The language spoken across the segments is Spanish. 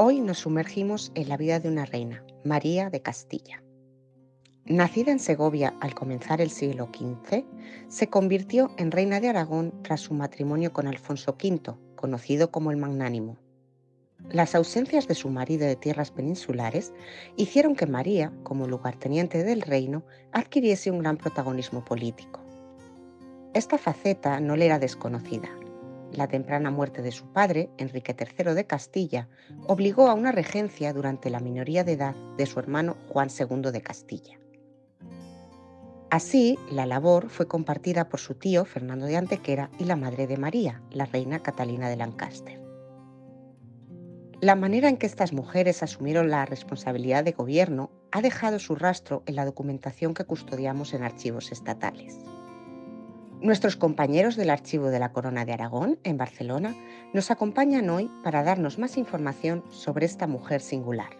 Hoy nos sumergimos en la vida de una reina, María de Castilla. Nacida en Segovia al comenzar el siglo XV, se convirtió en reina de Aragón tras su matrimonio con Alfonso V, conocido como el Magnánimo. Las ausencias de su marido de tierras peninsulares hicieron que María, como lugarteniente del reino, adquiriese un gran protagonismo político. Esta faceta no le era desconocida, la temprana muerte de su padre, Enrique III de Castilla, obligó a una regencia durante la minoría de edad de su hermano Juan II de Castilla. Así, la labor fue compartida por su tío Fernando de Antequera y la madre de María, la reina Catalina de Lancaster. La manera en que estas mujeres asumieron la responsabilidad de gobierno ha dejado su rastro en la documentación que custodiamos en archivos estatales. Nuestros compañeros del Archivo de la Corona de Aragón, en Barcelona, nos acompañan hoy para darnos más información sobre esta mujer singular.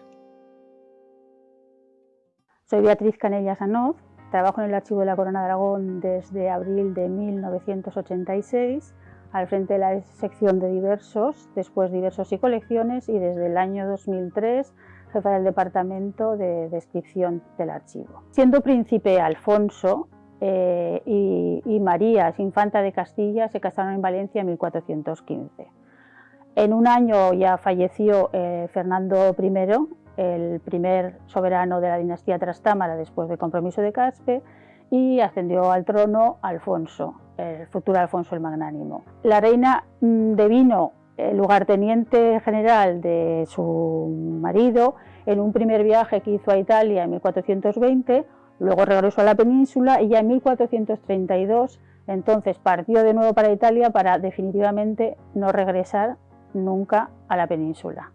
Soy Beatriz Canellas Anoz, trabajo en el Archivo de la Corona de Aragón desde abril de 1986, al frente de la sección de diversos, después diversos y colecciones, y desde el año 2003 jefa del Departamento de Descripción del Archivo. Siendo príncipe Alfonso, eh, y, María, infanta de Castilla, se casaron en Valencia en 1415. En un año ya falleció eh, Fernando I, el primer soberano de la dinastía Trastámara después del compromiso de Caspe, y ascendió al trono Alfonso, el futuro Alfonso el Magnánimo. La reina mm, devino el lugarteniente general de su marido en un primer viaje que hizo a Italia en 1420, Luego regresó a la península y ya en 1432 entonces partió de nuevo para Italia para definitivamente no regresar nunca a la península.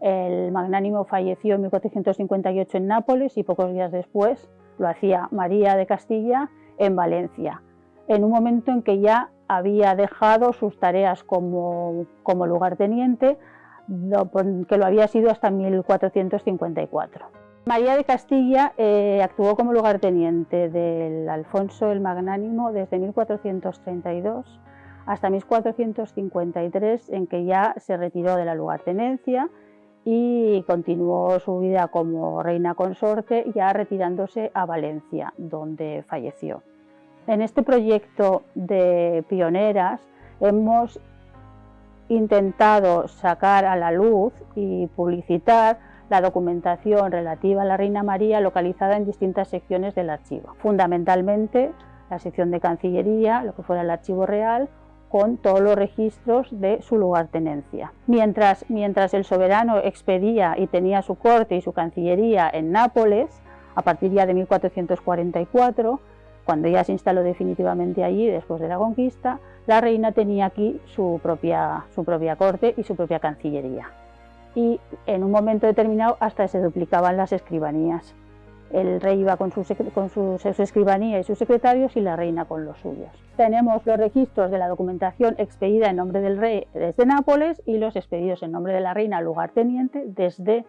El magnánimo falleció en 1458 en Nápoles y pocos días después lo hacía María de Castilla en Valencia, en un momento en que ya había dejado sus tareas como, como lugarteniente, que lo había sido hasta 1454. María de Castilla eh, actuó como lugarteniente del Alfonso el Magnánimo desde 1432 hasta 1453, en que ya se retiró de la lugartenencia y continuó su vida como reina consorte, ya retirándose a Valencia, donde falleció. En este proyecto de pioneras hemos intentado sacar a la luz y publicitar la documentación relativa a la Reina María localizada en distintas secciones del archivo. Fundamentalmente la sección de Cancillería, lo que fuera el archivo real, con todos los registros de su lugartenencia. Mientras, mientras el soberano expedía y tenía su corte y su cancillería en Nápoles, a partir ya de 1444, cuando ya se instaló definitivamente allí después de la conquista, la reina tenía aquí su propia, su propia corte y su propia cancillería y en un momento determinado hasta se duplicaban las escribanías. El rey iba con, su, con su, escribanía y sus secretarios y la reina con los suyos. Tenemos los registros de la documentación expedida en nombre del rey desde Nápoles y los expedidos en nombre de la reina lugarteniente desde,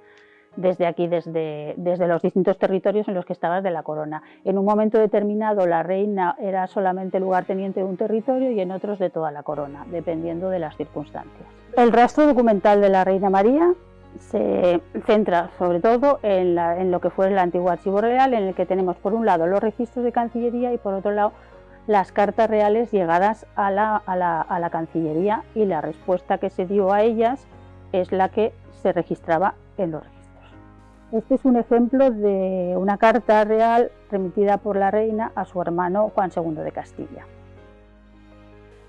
desde aquí, desde, desde los distintos territorios en los que estaba de la corona. En un momento determinado la reina era solamente lugarteniente de un territorio y en otros de toda la corona, dependiendo de las circunstancias. El rastro documental de la Reina María se centra sobre todo en, lo que fue el antiguo archivo real, en el que tenemos por un lado los registros de Cancillería y por otro lado las cartas reales llegadas a la, a la Cancillería y la respuesta que se dio a ellas es la que se registraba en los. Este es un ejemplo de una carta real remitida por la reina a su hermano Juan II de Castilla.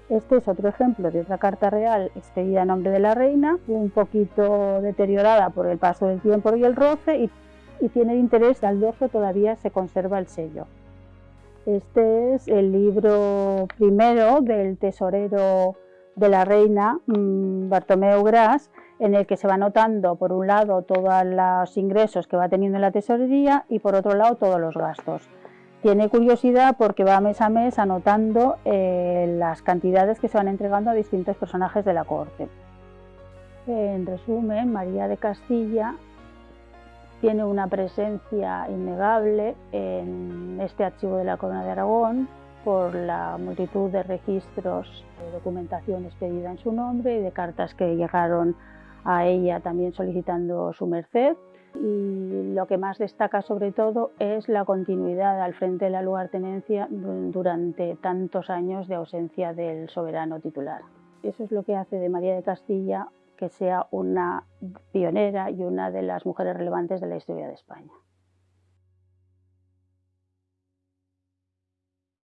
Este es otro ejemplo de otra carta real expedida en nombre de la reina, un poquito deteriorada por el paso del tiempo y el roce y, tiene interés, al dorso todavía se conserva el sello. Este es el libro primero del tesorero de la reina, mm, Bartomeu Gras, en el que se va anotando por un lado todos los ingresos que va teniendo en la tesorería y por otro lado todos los gastos. Tiene curiosidad porque va mes a mes anotando eh, las cantidades que se van entregando a distintos personajes de la corte. En resumen, María de Castilla tiene una presencia innegable en este archivo de la Corona de Aragón por la multitud de registros de documentación expedida en su nombre y de cartas que llegaron a ella también solicitando su merced y lo que más destaca sobre todo es la continuidad al frente de la lugartenencia durante tantos años de ausencia del soberano titular. Eso es lo que hace de María de Castilla que sea una pionera y una de las mujeres relevantes de la historia de España.